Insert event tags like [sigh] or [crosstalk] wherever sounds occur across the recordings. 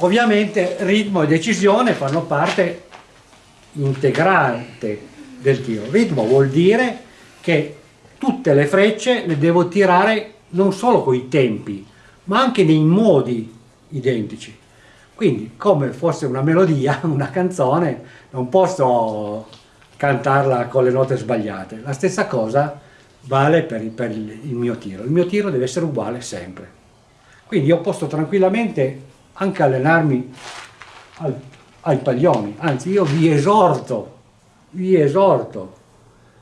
Ovviamente ritmo e decisione fanno parte integrante del tiro. Ritmo vuol dire che tutte le frecce le devo tirare non solo con i tempi, ma anche nei modi identici. Quindi come fosse una melodia, [laughs] una canzone, non posso cantarla con le note sbagliate. La stessa cosa vale per, per il mio tiro. Il mio tiro deve essere uguale sempre. Quindi io posso tranquillamente anche allenarmi al, ai paglioni, anzi io vi esorto, vi esorto,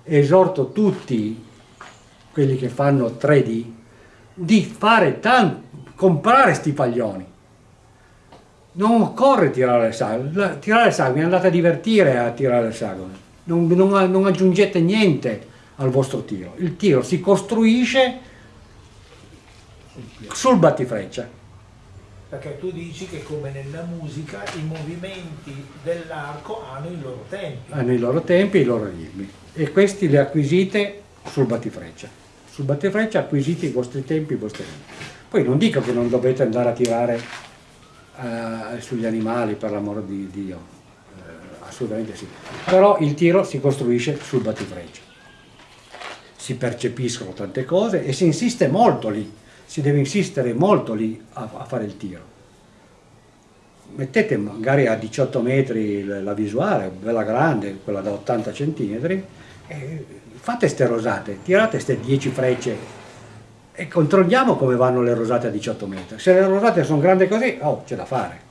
esorto tutti quelli che fanno 3D di fare tanto, comprare sti paglioni. Non occorre tirare le sagome, tirare le sagome, andate a divertire a tirare le sagome, non, non, non aggiungete niente al vostro tiro. Il tiro si costruisce sul battifreccia. Perché tu dici che come nella musica i movimenti dell'arco hanno i loro tempi. Hanno i loro tempi e i loro ritmi. E questi li acquisite sul battifreccia. Sul battifreccia acquisite i vostri tempi e i vostri ritmi. Poi non dico che non dovete andare a tirare uh, sugli animali per l'amore di Dio, uh, assolutamente sì. Però il tiro si costruisce sul battifreccia si percepiscono tante cose e si insiste molto lì, si deve insistere molto lì a, a fare il tiro. Mettete magari a 18 metri la visuale, bella grande, quella da 80 cm, fate ste rosate, tirate ste 10 frecce e controlliamo come vanno le rosate a 18 metri. Se le rosate sono grandi così, oh, c'è da fare.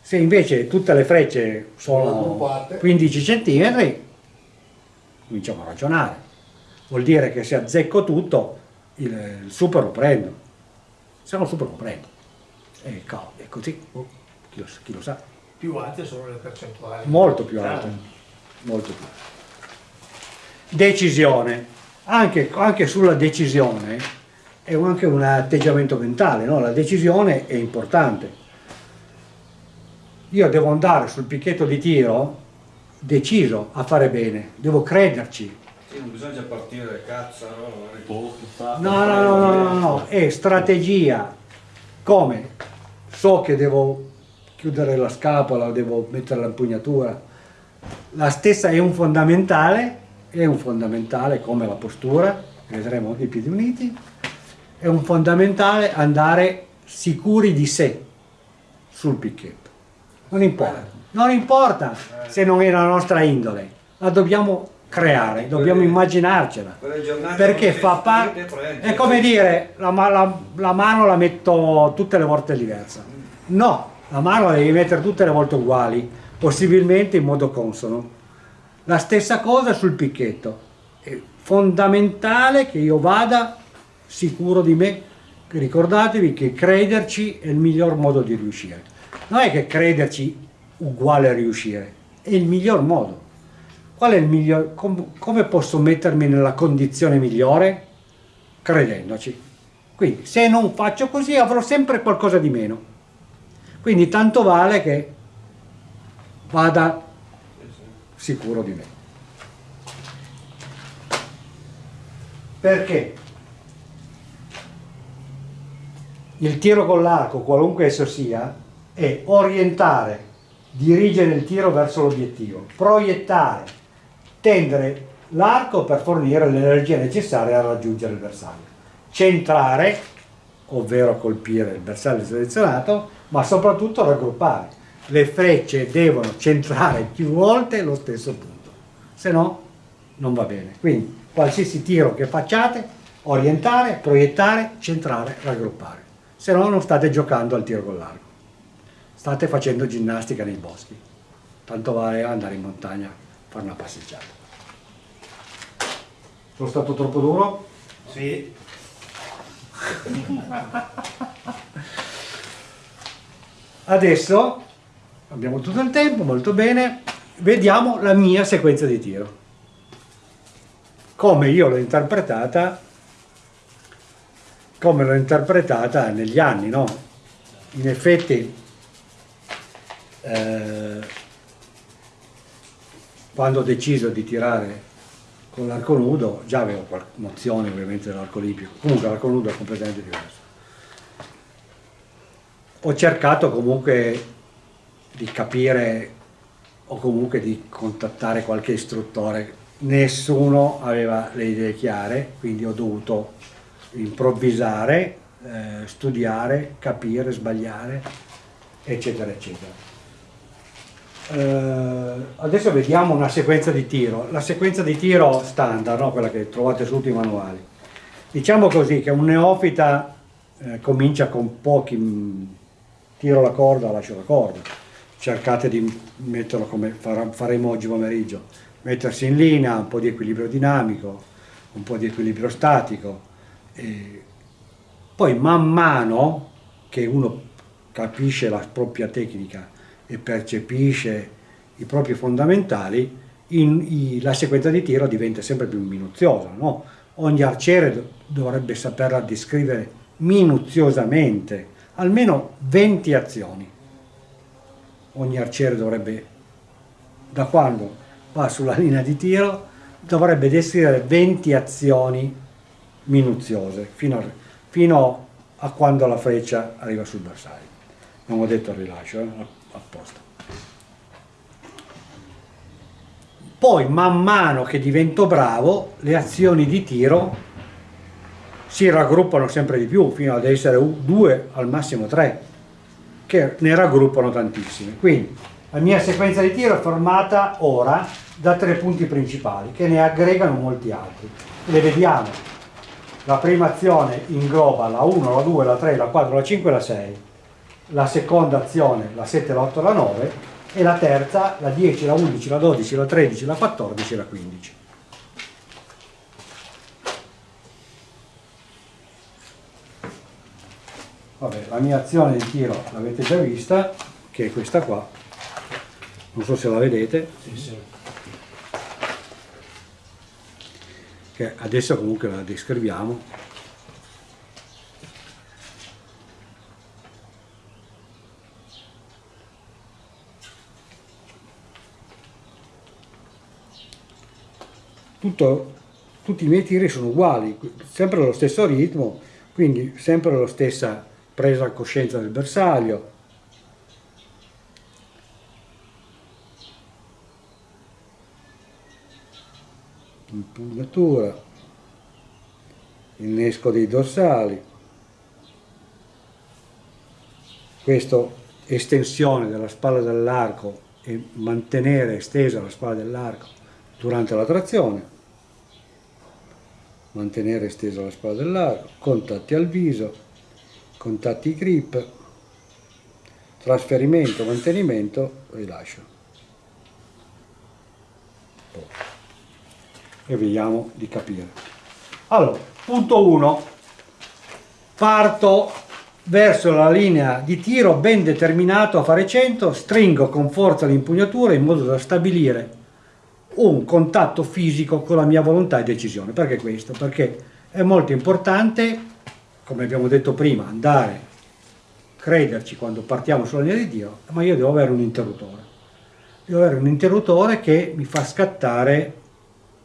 Se invece tutte le frecce sono 15 cm, cominciamo a ragionare vuol dire che se azzecco tutto il, il super lo prendo, se no il super lo prendo. E è così, oh, chi, lo, chi, lo, sa. Più alte sono le percentuali? Molto più alte, ah. molto più. Decisione, anche, anche sulla decisione è anche un atteggiamento mentale, no? la decisione è importante. Io devo andare sul picchetto di tiro deciso a fare bene, devo crederci, non bisogna partire cazzo, no? No, no, no, no, no, no, è strategia. Come? So che devo chiudere la scapola, devo mettere l'impugnatura. La stessa è un fondamentale, è un fondamentale come la postura, vedremo i piedi uniti, è un fondamentale andare sicuri di sé sul picchetto. Non importa, non importa se non è la nostra indole, la dobbiamo creare, dobbiamo immaginarcela, perché fa parte, è come dire la, la, la, mano la metto tutte le volte diversa, no, la mano la devi mettere tutte le volte uguali, possibilmente in modo consono. La stessa cosa sul picchetto, è fondamentale che io vada sicuro di me, ricordatevi che crederci è il miglior modo di riuscire, non è che crederci uguale a riuscire, è il miglior modo Qual è il miglior, com, come posso mettermi nella condizione migliore? Credendoci. Quindi se non faccio così avrò sempre qualcosa di meno. Quindi tanto vale che vada sicuro di me. Perché? Il tiro con l'arco, qualunque esso sia, è orientare, dirigere il tiro verso l'obiettivo, proiettare, tendere l'arco per fornire l'energia necessaria a raggiungere il bersaglio. Centrare, ovvero colpire il bersaglio selezionato, ma soprattutto raggruppare. Le frecce devono centrare più volte lo stesso punto, se no non va bene. Quindi qualsiasi tiro che facciate, orientare, proiettare, centrare, raggruppare. Se no non state giocando al tiro con l'arco. State facendo ginnastica nei boschi. Tanto vale andare in montagna fare una passeggiata. Sono stato troppo duro? Sì. [laughs] Adesso abbiamo tutto il tempo, molto bene, vediamo la mia sequenza di tiro. Come io l'ho interpretata, come l'ho interpretata negli anni, no? In effetti eh, quando ho deciso di tirare con l'arco nudo, già avevo nozioni ovviamente dell'arco olimpico, comunque l'arco nudo è completamente diverso. ho cercato comunque di capire o comunque di contattare qualche istruttore. Nessuno aveva le idee chiare, quindi ho dovuto improvvisare, eh, studiare, capire, sbagliare, eccetera, eccetera. Eh, adesso vediamo una sequenza di tiro. La sequenza di tiro standard, no? quella che trovate su tutti i manuali. Diciamo così che un neofita eh, comincia con pochi mm, tiro la corda, lascio la corda. Cercate di metterlo come faremo oggi pomeriggio, mettersi in linea, un po' di equilibrio dinamico, un po' di equilibrio statico. E poi man mano che uno capisce la propria tecnica e percepisce i propri fondamentali, in, i, la sequenza di tiro diventa sempre più minuziosa. No? Ogni arciere dovrebbe saperla descrivere minuziosamente, almeno 20 azioni. Ogni arciere dovrebbe, da quando va sulla linea di tiro, dovrebbe descrivere 20 azioni minuziose, fino a, fino a quando la freccia arriva sul bersaglio. Non ho detto il rilascio, eh? Apposta. Poi man mano che divento bravo le azioni di tiro si raggruppano sempre di più fino ad essere due al massimo tre che ne raggruppano tantissime. Quindi la mia sequenza di tiro è formata ora da tre punti principali che ne aggregano molti altri. Le vediamo. La prima azione ingloba la 1, la 2, la 3, la 4, la 5 e la 6 la seconda azione la 7, la 8, la 9 e la terza la 10, la 11, la 12, la 13, la 14 e la 15. Vabbè, la mia azione di tiro l'avete già vista, che è questa qua, non so se la vedete. Sì, sì. Che adesso comunque la descriviamo. Tutto, tutti i miei tiri sono uguali, sempre lo stesso ritmo, quindi sempre la stessa presa a coscienza del bersaglio. Impugnatura, innesco dei dorsali, questo estensione della spalla dell'arco e mantenere estesa la spalla dell'arco durante la trazione, mantenere estesa la spalla dell'arco, contatti al viso, contatti grip, trasferimento, mantenimento, rilascio. E vediamo di capire. Allora, punto 1, parto verso la linea di tiro ben determinato a fare 100, stringo con forza l'impugnatura in modo da stabilire un contatto fisico con la mia volontà e decisione. Perché questo? Perché è molto importante, come abbiamo detto prima, andare, crederci quando partiamo sulla linea di Dio, ma io devo avere un interruttore. Devo avere un interruttore che mi fa scattare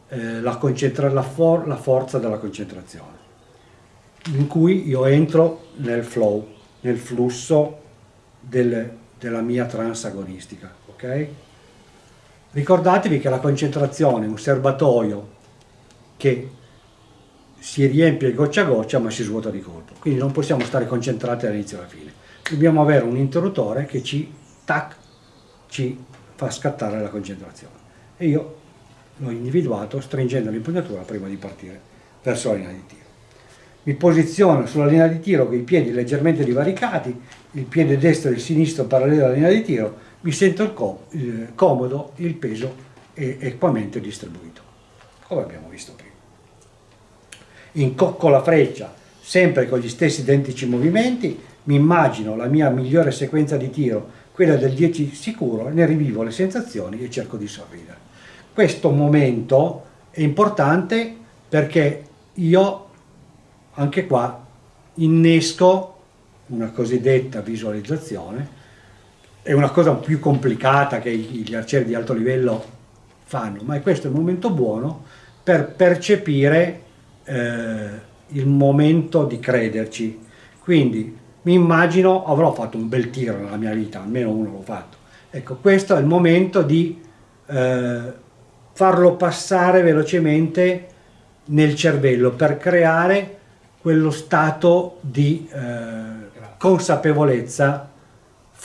eh, la, la, for la forza della concentrazione, in cui io entro nel flow, nel flusso del, della mia transagonistica. ok? Ricordatevi che la concentrazione è un serbatoio che si riempie goccia a goccia ma si svuota di colpo, quindi non possiamo stare concentrati dall'inizio alla fine. Dobbiamo avere un interruttore che ci, tac, ci fa scattare la concentrazione. E io l'ho individuato stringendo l'impugnatura prima di partire verso la linea di tiro. Mi posiziono sulla linea di tiro con i piedi leggermente divaricati, il piede destro e il sinistro parallelo alla linea di tiro, mi sento comodo, il peso è equamente distribuito, come abbiamo visto prima. Incocco la freccia, sempre con gli stessi identici movimenti, mi immagino la mia migliore sequenza di tiro, quella del 10 sicuro, ne rivivo le sensazioni e cerco di sorridere. Questo momento è importante perché io, anche qua, innesco una cosiddetta visualizzazione è una cosa più complicata che gli arcieri di alto livello fanno, ma questo è il momento buono per percepire eh, il momento di crederci. Quindi mi immagino avrò fatto un bel tiro nella mia vita, almeno uno l'ho fatto. Ecco, questo è il momento di eh, farlo passare velocemente nel cervello per creare quello stato di eh, consapevolezza,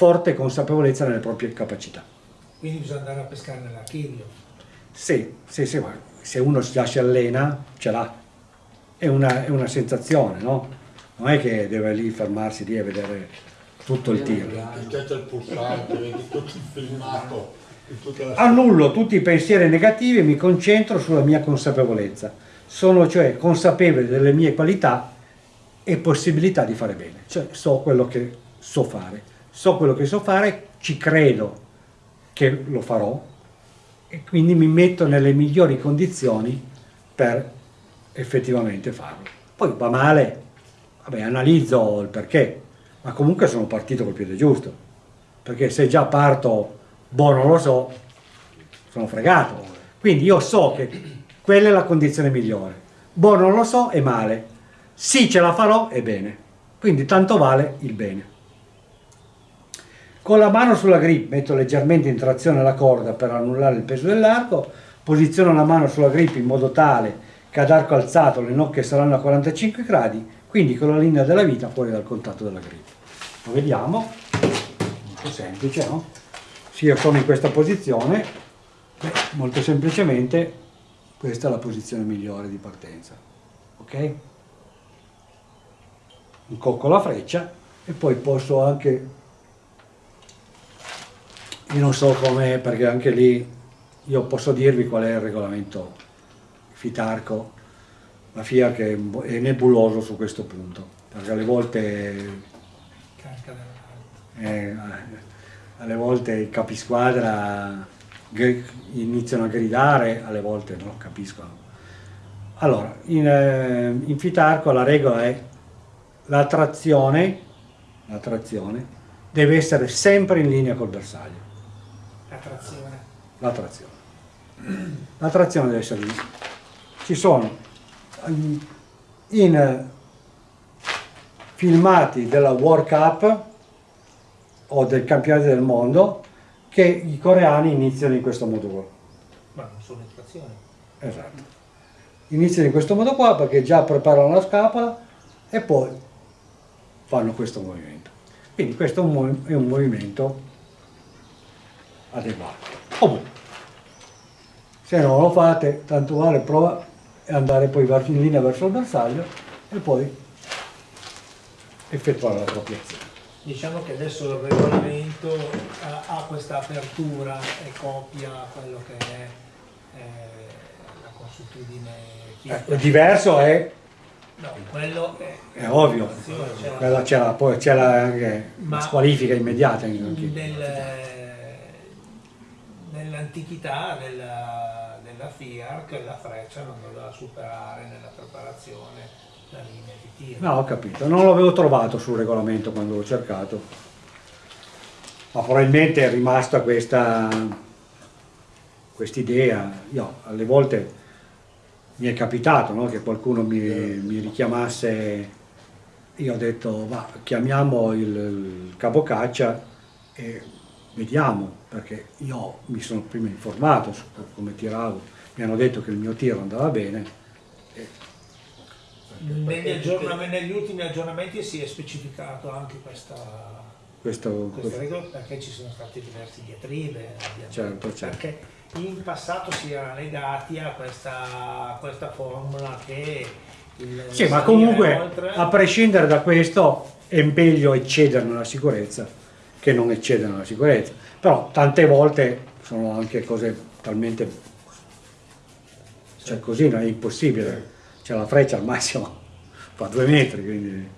forte consapevolezza nelle proprie capacità. Quindi bisogna andare a pescare nell'archivio. Sì, sì, sì, ma se uno già si allena, ce l'ha. È una, è una sensazione, no? Non è che deve lì fermarsi lì e vedere tutto il tiro. Schiaccia il pulsante, vedi tutto il filmato. Annullo tutti i pensieri negativi e mi concentro sulla mia consapevolezza. Sono cioè consapevole delle mie qualità e possibilità di fare bene. Cioè so quello che so fare. So quello che so fare, ci credo che lo farò e quindi mi metto nelle migliori condizioni per effettivamente farlo. Poi va male, vabbè, analizzo il perché, ma comunque sono partito col piede giusto, perché se già parto, boh, non lo so, sono fregato. Quindi io so che quella è la condizione migliore. Boh, non lo so, è male. Sì, ce la farò, è bene. Quindi tanto vale il bene. Con la mano sulla grip metto leggermente in trazione la corda per annullare il peso dell'arco, posiziono la mano sulla grip in modo tale che ad arco alzato le nocche saranno a 45 gradi, quindi con la linea della vita fuori dal contatto della grip. Lo vediamo, molto semplice, no? Se io sono in questa posizione, beh, molto semplicemente questa è la posizione migliore di partenza, ok? Incocco la freccia e poi posso anche io non so come, perché anche lì io posso dirvi qual è il regolamento Fitarco, la FIA che è bu- è nebuloso su questo punto, perché alle volte, eh, alle volte i capisquadra iniziano a gridare, alle volte non capiscono. Allora, in, eh, in Fitarco la regola è la trazione, la trazione deve essere sempre in linea col bersaglio. La trazione. la trazione. La trazione deve essere lì. Ci sono in filmati della World Cup o del campionato del mondo che i coreani iniziano in questo modo qua. Ma non sono in trazione. Esatto. Iniziano in questo modo qua perché già preparano la scapola e poi fanno questo movimento. Quindi questo è un movimento adeguato. Comunque, se non lo fate, tanto vale prova e andare poi in linea verso il bersaglio e poi effettuare la propria azione. Diciamo che adesso il regolamento eh, ha questa apertura e copia quello che è eh, la consuetudine Ecco, diverso è, No, quello è, è ovvio, c'era- quella c'è la, poi c'è la, anche Ma- la squalifica immediata. nel- nell'antichità della, della FIARC la freccia non doveva superare nella preparazione la linea di tiro. No, ho capito, non l'avevo trovato sul regolamento quando l'ho cercato, ma probabilmente è rimasta questa quest'idea. Io alle volte mi è capitato no, che qualcuno mi, mi richiamasse, io ho detto va, chiamiamo il, il capocaccia e vediamo, perché io mi sono prima informato su come tiravo, mi hanno detto che il mio tiro andava bene. Negli, aggiornamenti- negli ultimi aggiornamenti si è specificato anche questa, Questo, questa regola perché ci sono state diverse diatribe. Certo, certo. perché in passato si era legati a questa, a questa formula che il Sì, ma comunque oltre- a prescindere da questo è meglio eccedere nella sicurezza che non eccedere nella sicurezza. Però tante volte sono anche cose talmente... cioè così non è impossibile. C'è la freccia al massimo [laughs] fa due metri, quindi...